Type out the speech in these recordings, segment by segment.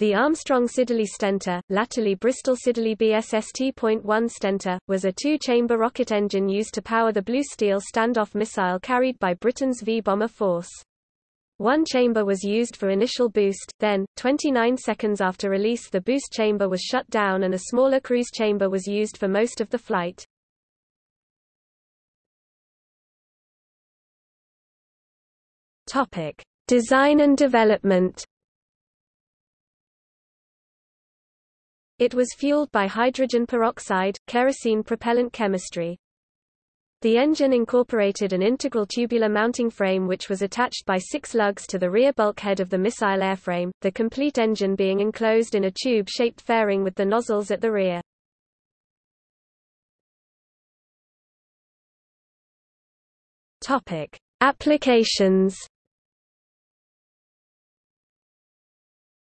The Armstrong Siddeley Stentor, latterly Bristol Siddeley BSST.1 Stentor, was a two-chamber rocket engine used to power the Blue Steel standoff missile carried by Britain's V-bomber force. One chamber was used for initial boost, then, 29 seconds after release the boost chamber was shut down and a smaller cruise chamber was used for most of the flight. Design and development It was fueled by hydrogen peroxide, kerosene propellant chemistry. The engine incorporated an integral tubular mounting frame which was attached by six lugs to the rear bulkhead of the missile airframe, the complete engine being enclosed in a tube-shaped fairing with the nozzles at the rear. Topic: Applications.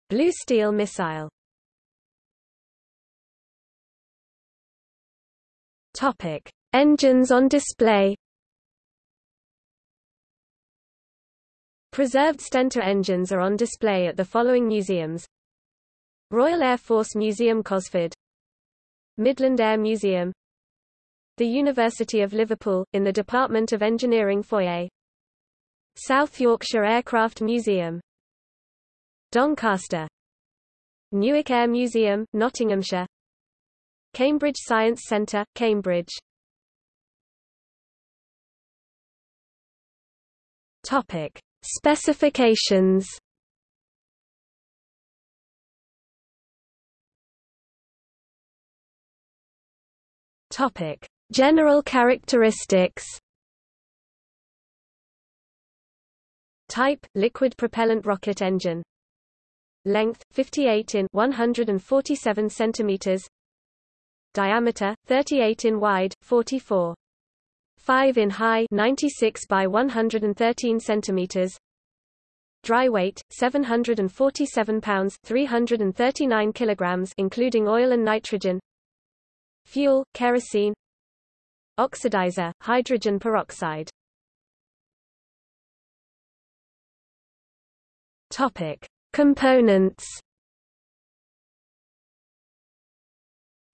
Blue steel missile Topic: Engines on display. Preserved Stentor engines are on display at the following museums: Royal Air Force Museum Cosford, Midland Air Museum, the University of Liverpool, in the Department of Engineering foyer, South Yorkshire Aircraft Museum, Doncaster, Newark Air Museum, Nottinghamshire, Cambridge Science Centre, Cambridge. Topic. Specifications. Topic. General characteristics. Type, liquid propellant rocket engine. Length, 58 in 147 centimeters diameter 38 in wide 44 5 in high 96 by 113 centimeters. Dry weight 747 pounds 339 kilograms including oil and nitrogen. Fuel kerosene. Oxidizer hydrogen peroxide. Topic. Components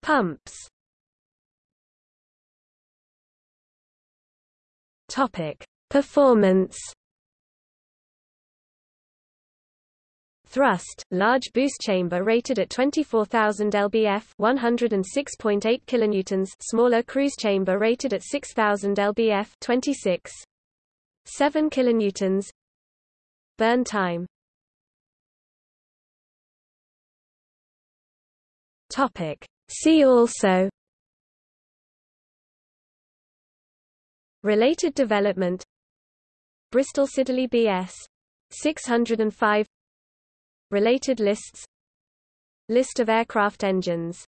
Pumps Topic: Performance. Thrust, large boost chamber rated at 24,000 lbf, 106.8 kilonewtons, smaller cruise chamber rated at 6,000 lbf, 26 7 kilonewtons. Burn time. Topic: See also Related development Bristol Siddeley BS 605 Related lists List of aircraft engines